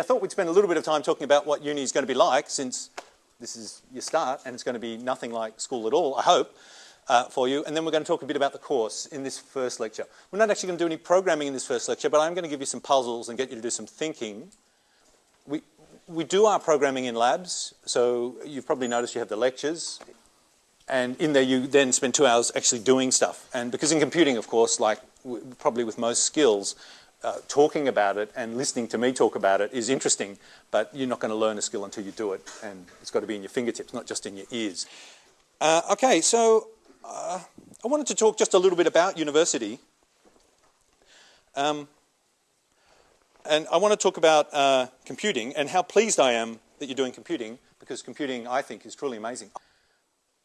I thought we'd spend a little bit of time talking about what uni is going to be like since this is your start and it's going to be nothing like school at all, I hope, uh, for you. And then we're going to talk a bit about the course in this first lecture. We're not actually going to do any programming in this first lecture, but I'm going to give you some puzzles and get you to do some thinking. We, we do our programming in labs, so you've probably noticed you have the lectures, and in there you then spend two hours actually doing stuff. And because in computing, of course, like probably with most skills, uh, talking about it and listening to me talk about it is interesting, but you're not going to learn a skill until you do it, and it's got to be in your fingertips, not just in your ears. Uh, okay, so uh, I wanted to talk just a little bit about university. Um, and I want to talk about uh, computing and how pleased I am that you're doing computing, because computing, I think, is truly amazing.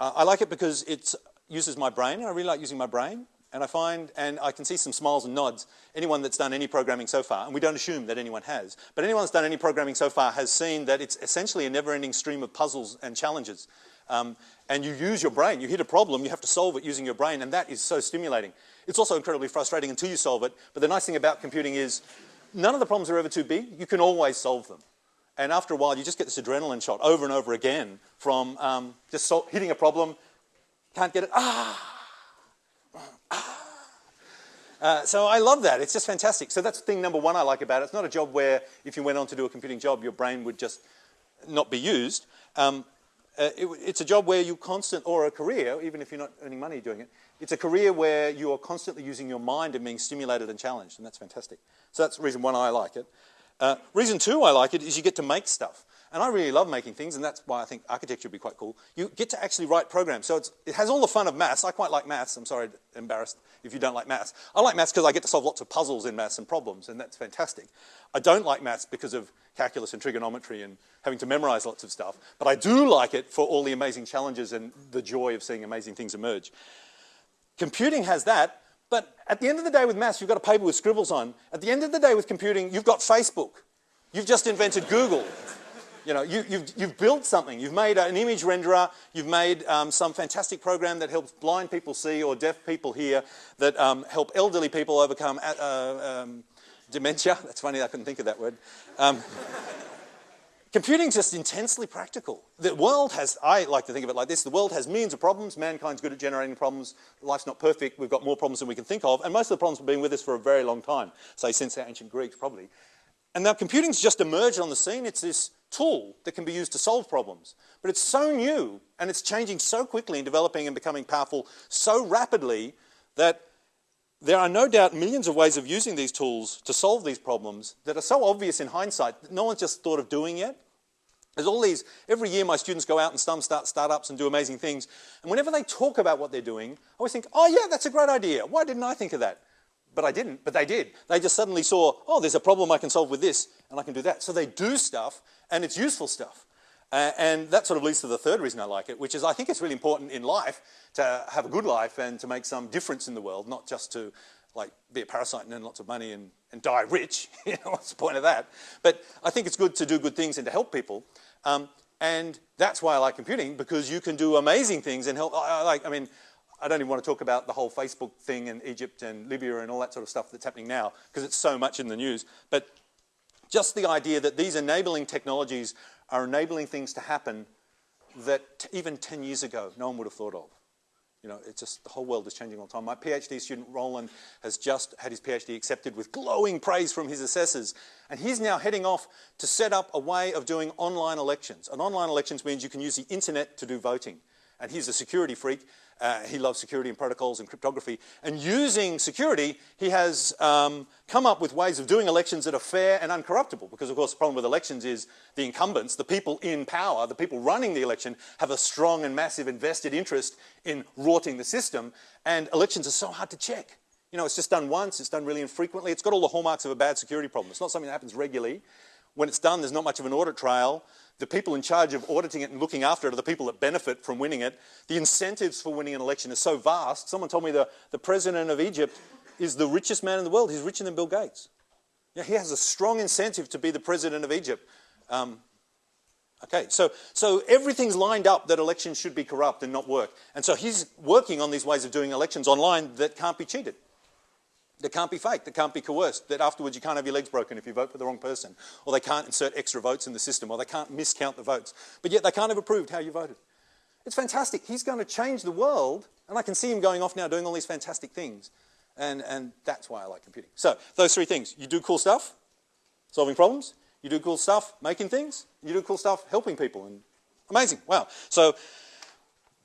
Uh, I like it because it uses my brain, I really like using my brain. And I find, and I can see some smiles and nods, anyone that's done any programming so far, and we don't assume that anyone has, but anyone that's done any programming so far has seen that it's essentially a never-ending stream of puzzles and challenges. Um, and you use your brain. You hit a problem, you have to solve it using your brain, and that is so stimulating. It's also incredibly frustrating until you solve it, but the nice thing about computing is none of the problems are ever too big. You can always solve them. And after a while, you just get this adrenaline shot over and over again from um, just hitting a problem, can't get it, ah, uh, so I love that. It's just fantastic. So that's thing number one I like about it. It's not a job where if you went on to do a computing job, your brain would just not be used. Um, uh, it, it's a job where you constant, or a career, even if you're not earning money doing it, it's a career where you are constantly using your mind and being stimulated and challenged, and that's fantastic. So that's reason one I like it. Uh, reason two I like it is you get to make stuff. And I really love making things, and that's why I think architecture would be quite cool. You get to actually write programs. So it has all the fun of maths. I quite like maths. I'm sorry, embarrassed if you don't like maths. I like maths because I get to solve lots of puzzles in maths and problems, and that's fantastic. I don't like maths because of calculus and trigonometry and having to memorize lots of stuff, but I do like it for all the amazing challenges and the joy of seeing amazing things emerge. Computing has that, but at the end of the day with maths, you've got a paper with scribbles on. At the end of the day with computing, you've got Facebook. You've just invented Google. You know, you, have you've, you've built something. You've made an image renderer. You've made um, some fantastic program that helps blind people see or deaf people hear, that um, help elderly people overcome uh, uh um, dementia. That's funny, I couldn't think of that word. Um, computing's just intensely practical. The world has, I like to think of it like this, the world has millions of problems, mankind's good at generating problems, life's not perfect, we've got more problems than we can think of, and most of the problems have been with us for a very long time, say since the ancient Greeks probably. And now computing's just emerged on the scene, it's this tool that can be used to solve problems. But it's so new and it's changing so quickly and developing and becoming powerful so rapidly that there are no doubt millions of ways of using these tools to solve these problems that are so obvious in hindsight that no one's just thought of doing yet. There's all these, every year my students go out and some start startups and do amazing things. And whenever they talk about what they're doing, I always think, oh yeah, that's a great idea. Why didn't I think of that? But I didn't, but they did. They just suddenly saw, oh, there's a problem I can solve with this, and I can do that. So they do stuff, and it's useful stuff. Uh, and that sort of leads to the third reason I like it, which is I think it's really important in life to have a good life and to make some difference in the world, not just to like be a parasite and earn lots of money and, and die rich. you know, what's the point of that? But I think it's good to do good things and to help people. Um, and that's why I like computing, because you can do amazing things and help. I, I like, I mean, I don't even want to talk about the whole Facebook thing in Egypt and Libya and all that sort of stuff that's happening now because it's so much in the news. But just the idea that these enabling technologies are enabling things to happen that even 10 years ago no one would have thought of. You know, it's just the whole world is changing all the time. My PhD student Roland has just had his PhD accepted with glowing praise from his assessors. And he's now heading off to set up a way of doing online elections. And online elections means you can use the internet to do voting. And he's a security freak. Uh, he loves security and protocols and cryptography. And using security, he has um, come up with ways of doing elections that are fair and uncorruptible. Because, of course, the problem with elections is the incumbents, the people in power, the people running the election, have a strong and massive invested interest in rorting the system. And elections are so hard to check. You know, it's just done once, it's done really infrequently. It's got all the hallmarks of a bad security problem. It's not something that happens regularly. When it's done, there's not much of an audit trail. The people in charge of auditing it and looking after it are the people that benefit from winning it. The incentives for winning an election are so vast. Someone told me the, the president of Egypt is the richest man in the world. He's richer than Bill Gates. Yeah, he has a strong incentive to be the president of Egypt. Um, okay, so, so everything's lined up that elections should be corrupt and not work. And so he's working on these ways of doing elections online that can't be cheated, that can't be faked, that can't be coerced, that afterwards you can't have your legs broken if you vote for the wrong person, or they can't insert extra votes in the system, or they can't miscount the votes. But yet they can't have approved how you voted. It's fantastic. He's going to change the world, and I can see him going off now doing all these fantastic things. And, and that's why I like computing. So, those three things. You do cool stuff, solving problems. You do cool stuff, making things. You do cool stuff, helping people. And amazing. Wow. So,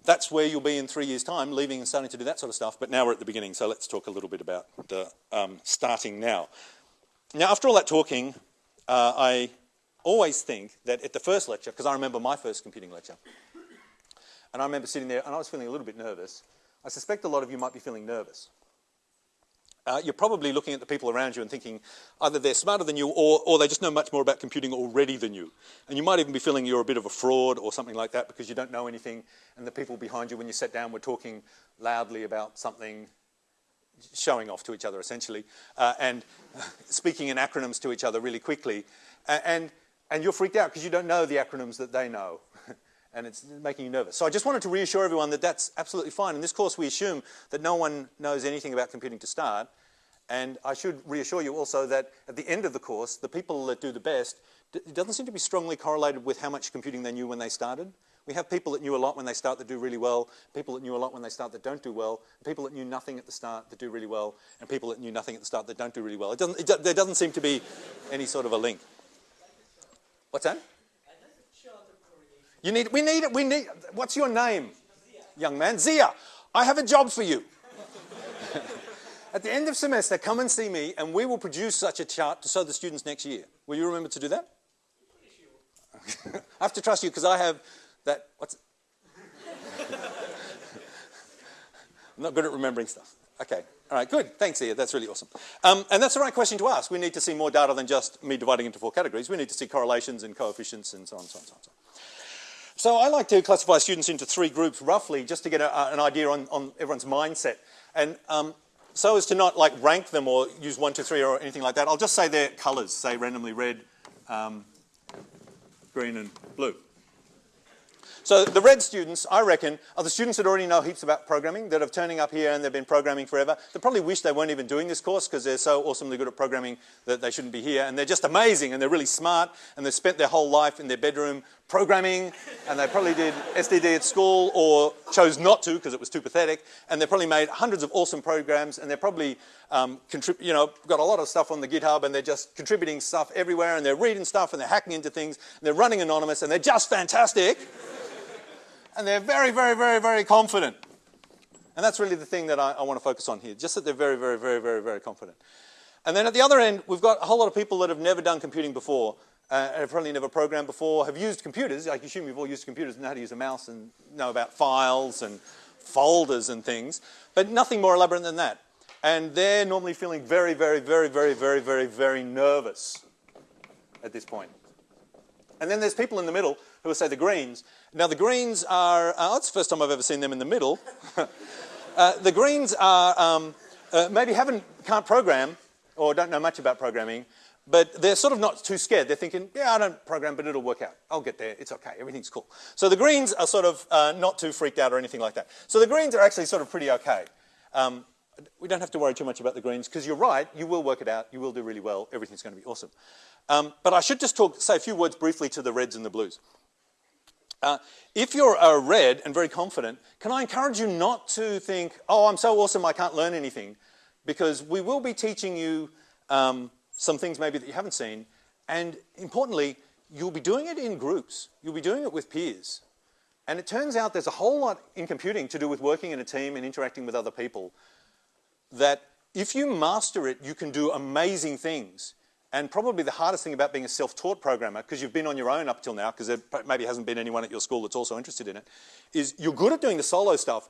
that's where you'll be in three years' time, leaving and starting to do that sort of stuff. But now we're at the beginning, so let's talk a little bit about the, um, starting now. Now, after all that talking, uh, I always think that at the first lecture, because I remember my first computing lecture, and I remember sitting there and I was feeling a little bit nervous. I suspect a lot of you might be feeling nervous. Uh, you're probably looking at the people around you and thinking either they're smarter than you or, or they just know much more about computing already than you. And you might even be feeling you're a bit of a fraud or something like that because you don't know anything and the people behind you when you sat down were talking loudly about something, showing off to each other essentially, uh, and speaking in acronyms to each other really quickly. And, and you're freaked out because you don't know the acronyms that they know and it's making you nervous. So I just wanted to reassure everyone that that's absolutely fine. In this course, we assume that no one knows anything about computing to start. And I should reassure you also that at the end of the course, the people that do the best, it doesn't seem to be strongly correlated with how much computing they knew when they started. We have people that knew a lot when they start that do really well, people that knew a lot when they start that don't do well, people that knew nothing at the start that do really well, and people that knew nothing at the start that don't do really well. It doesn't, it, there doesn't seem to be any sort of a link. What's that? You need, we need it, we need, what's your name, Zia. young man? Zia, I have a job for you. At the end of semester, come and see me and we will produce such a chart to show the students next year. Will you remember to do that? I have to trust you because I have that, what's I'm not good at remembering stuff. Okay, all right, good. Thanks, Zia. That's really awesome. Um, and that's the right question to ask. We need to see more data than just me dividing into four categories. We need to see correlations and coefficients and so on, so on, so on. So on. So I like to classify students into three groups roughly just to get a, an idea on, on, everyone's mindset. And um, so as to not like rank them or use one, two, three or anything like that, I'll just say their colours, say randomly red, um, green and blue. So the red students, I reckon, are the students that already know heaps about programming, that are turning up here and they've been programming forever. They probably wish they weren't even doing this course because they're so awesomely good at programming that they shouldn't be here. And they're just amazing and they're really smart and they've spent their whole life in their bedroom programming and they probably did SDD at school or chose not to because it was too pathetic. And they probably made hundreds of awesome programs and they're probably um, you know, got a lot of stuff on the GitHub and they're just contributing stuff everywhere and they're reading stuff and they're hacking into things and they're running anonymous and they're just fantastic and they're very, very, very, very confident. And that's really the thing that I, I want to focus on here, just that they're very, very, very, very, very confident. And then at the other end, we've got a whole lot of people that have never done computing before, uh, have probably never programmed before, have used computers. I assume you've all used computers and know how to use a mouse and know about files and folders and things, but nothing more elaborate than that. And they're normally feeling very, very, very, very, very, very, very nervous at this point. And then there's people in the middle who will say the Greens. Now the Greens are, uh, it's the first time I've ever seen them in the middle. uh, the Greens are, um, uh, maybe haven't, can't program or don't know much about programming, but they're sort of not too scared. They're thinking, yeah, I don't program, but it'll work out. I'll get there. It's okay. Everything's cool. So the Greens are sort of uh, not too freaked out or anything like that. So the Greens are actually sort of pretty okay. Um, we don't have to worry too much about the Greens because you're right. You will work it out. You will do really well. Everything's going to be awesome. Um, but I should just talk, say a few words briefly to the Reds and the Blues. Uh, if you're a red and very confident, can I encourage you not to think, oh, I'm so awesome I can't learn anything, because we will be teaching you um, some things maybe that you haven't seen, and importantly, you'll be doing it in groups. You'll be doing it with peers. And it turns out there's a whole lot in computing to do with working in a team and interacting with other people that if you master it, you can do amazing things. And probably the hardest thing about being a self-taught programmer, because you've been on your own up till now, because there maybe hasn't been anyone at your school that's also interested in it, is you're good at doing the solo stuff,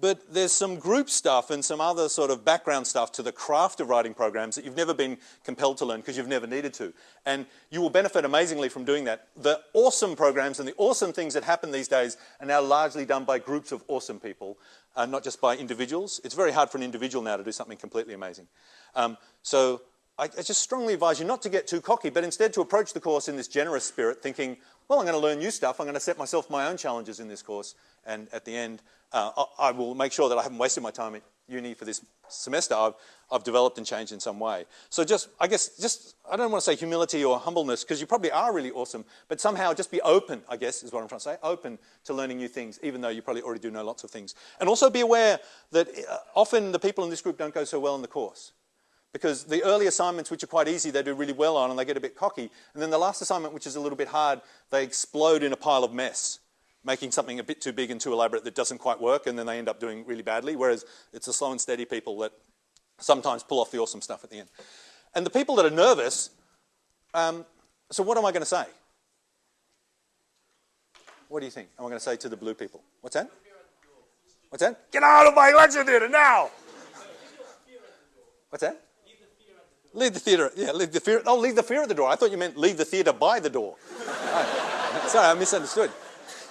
but there's some group stuff and some other sort of background stuff to the craft of writing programs that you've never been compelled to learn because you've never needed to. And you will benefit amazingly from doing that. The awesome programs and the awesome things that happen these days are now largely done by groups of awesome people, not just by individuals. It's very hard for an individual now to do something completely amazing. Um, so I, I just strongly advise you not to get too cocky, but instead to approach the course in this generous spirit, thinking, well, I'm going to learn new stuff. I'm going to set myself my own challenges in this course. And at the end, uh, I, I, will make sure that I haven't wasted my time uni for this semester. I've, I've developed and changed in some way. So just, I guess, just, I don't want to say humility or humbleness, because you probably are really awesome, but somehow just be open, I guess, is what I'm trying to say, open to learning new things, even though you probably already do know lots of things. And also be aware that uh, often the people in this group don't go so well in the course because the early assignments, which are quite easy, they do really well on and they get a bit cocky. And then the last assignment, which is a little bit hard, they explode in a pile of mess, making something a bit too big and too elaborate that doesn't quite work, and then they end up doing really badly. Whereas it's the slow and steady people that sometimes pull off the awesome stuff at the end. And the people that are nervous, um, so what am I going to say? What do you think? Am I going to say to the blue people? What's that? What's that? Get out of my lecture theater now! What's that? Leave the theater. Yeah, leave the fear. Oh, leave the fear at the door. I thought you meant leave the theater by the door. Sorry, I misunderstood.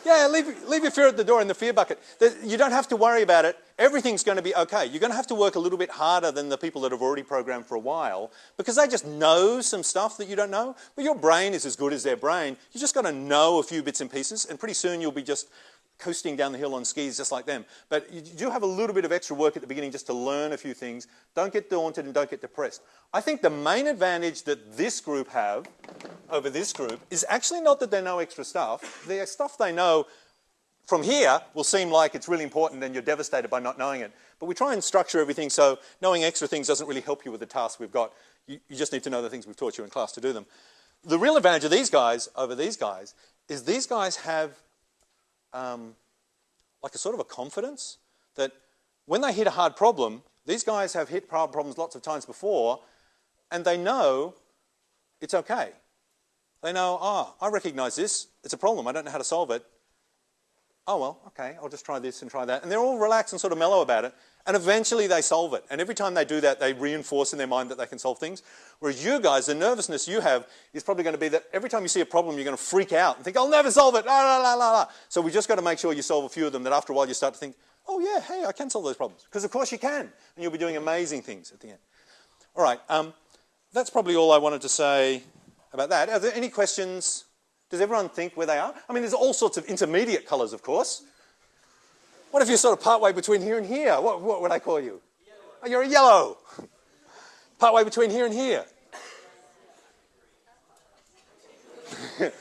Yeah, leave, leave your fear at the door in the fear bucket. You don't have to worry about it. Everything's going to be okay. You're going to have to work a little bit harder than the people that have already programmed for a while because they just know some stuff that you don't know. But your brain is as good as their brain. You just got to know a few bits and pieces, and pretty soon you'll be just coasting down the hill on skis just like them. But you do have a little bit of extra work at the beginning just to learn a few things. Don't get daunted and don't get depressed. I think the main advantage that this group have over this group is actually not that they know extra stuff. The stuff they know from here will seem like it's really important and you're devastated by not knowing it. But we try and structure everything so knowing extra things doesn't really help you with the tasks we've got. You, you just need to know the things we've taught you in class to do them. The real advantage of these guys over these guys is these guys have um, like a sort of a confidence that when they hit a hard problem, these guys have hit hard problems lots of times before, and they know it's okay. They know, ah, I recognize this. It's a problem. I don't know how to solve it. Oh, well, okay, I'll just try this and try that. And they're all relaxed and sort of mellow about it. And eventually they solve it. And every time they do that, they reinforce in their mind that they can solve things. Whereas you guys, the nervousness you have is probably going to be that every time you see a problem, you're going to freak out and think, I'll never solve it. La, la, la, la, la. So we just got to make sure you solve a few of them that after a while you start to think, oh yeah, hey, I can solve those problems. Because of course you can. And you'll be doing amazing things at the end. All right, um, that's probably all I wanted to say about that. Are there any questions? Does everyone think where they are? I mean, there's all sorts of intermediate colors, of course. What if you're sort of partway between here and here? What, what would I call you? Oh, you're a yellow. Partway between here and here.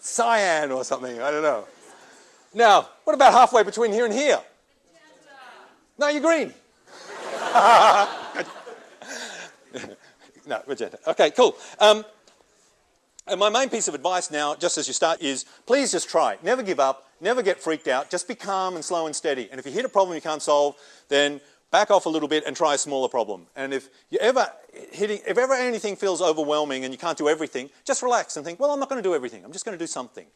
Cyan or something, I don't know. Now, what about halfway between here and here? No, you're green. no, magenta. Okay, cool. Um, and my main piece of advice now, just as you start, is please just try. Never give up. Never get freaked out. Just be calm and slow and steady. And if you hit a problem you can't solve, then back off a little bit and try a smaller problem. And if you ever hitting, if ever anything feels overwhelming and you can't do everything, just relax and think, well, I'm not going to do everything. I'm just going to do something.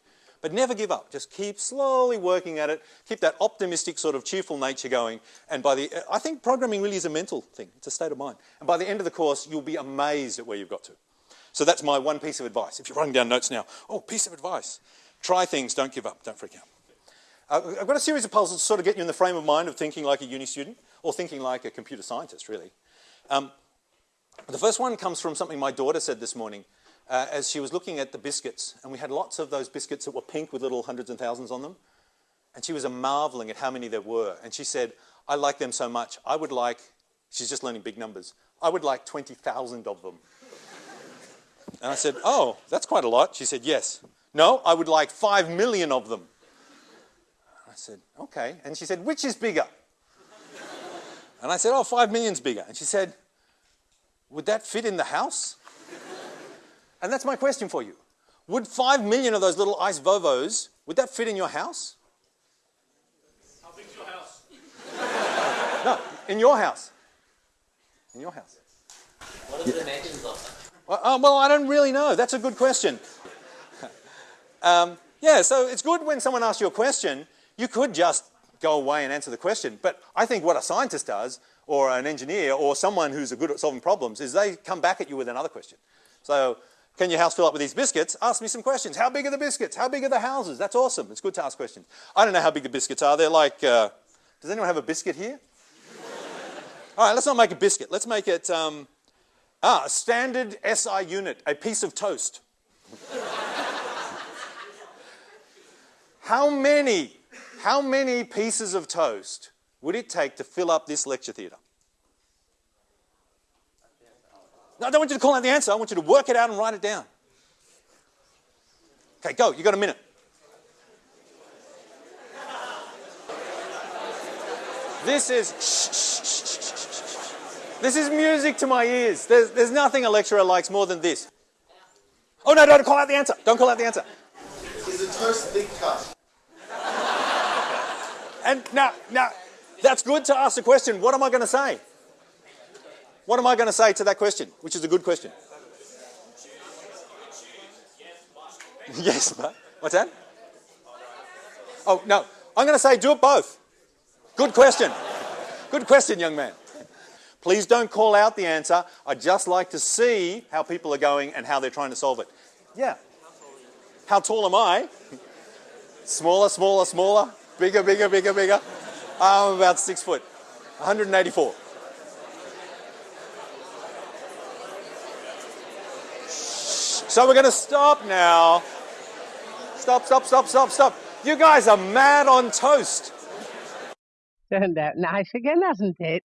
But never give up. Just keep slowly working at it. Keep that optimistic sort of cheerful nature going. And by the, I think programming really is a mental thing. It's a state of mind. And by the end of the course, you'll be amazed at where you've got to. So that's my one piece of advice. If you're writing down notes now, oh, piece of advice. Try things, don't give up, don't freak out. Uh, I've got a series of puzzles to sort of get you in the frame of mind of thinking like a uni student, or thinking like a computer scientist, really. Um, the first one comes from something my daughter said this morning uh, as she was looking at the biscuits, and we had lots of those biscuits that were pink with little hundreds and thousands on them. And she was marveling at how many there were. And she said, I like them so much. I would like, she's just learning big numbers, I would like 20,000 of them. And I said, oh, that's quite a lot. She said, yes. No, I would like 5 million of them. I said, okay. And she said, which is bigger? And I said, oh, 5 million's bigger. And she said, would that fit in the house? And that's my question for you. Would 5 million of those little ice Vovos, would that fit in your house? How big's your house? no, in your house. In your house. What are the dimensions of them? Uh, well, I don't really know. That's a good question. um, yeah, so it's good when someone asks you a question, you could just go away and answer the question. But I think what a scientist does, or an engineer, or someone who's good at solving problems, is they come back at you with another question. So, can your house fill up with these biscuits? Ask me some questions. How big are the biscuits? How big are the houses? That's awesome. It's good to ask questions. I don't know how big the biscuits are. They're like, uh, does anyone have a biscuit here? All right, let's not make a biscuit. Let's make it, um, Ah, a standard SI unit, a piece of toast. how many, how many pieces of toast would it take to fill up this lecture theatre? No, I don't want you to call out the answer. I want you to work it out and write it down. Okay, go. You got a minute. This is shh, shh, shh. This is music to my ears. There's, there's nothing a lecturer likes more than this. Oh no, don't call out the answer. Don't call out the answer. Is the toast thick cut? And now, now, that's good to ask the question. What am I going to say? What am I going to say to that question? Which is a good question. yes, but what's that? Oh no, I'm going to say do it both. Good question. Good question, young man. Please don't call out the answer. I'd just like to see how people are going and how they're trying to solve it. Yeah. How tall am I? Smaller, smaller, smaller. Bigger, bigger, bigger, bigger. I'm about six foot. 184. So we're going to stop now. Stop, stop, stop, stop, stop. You guys are mad on toast. Turned out nice again, hasn't it?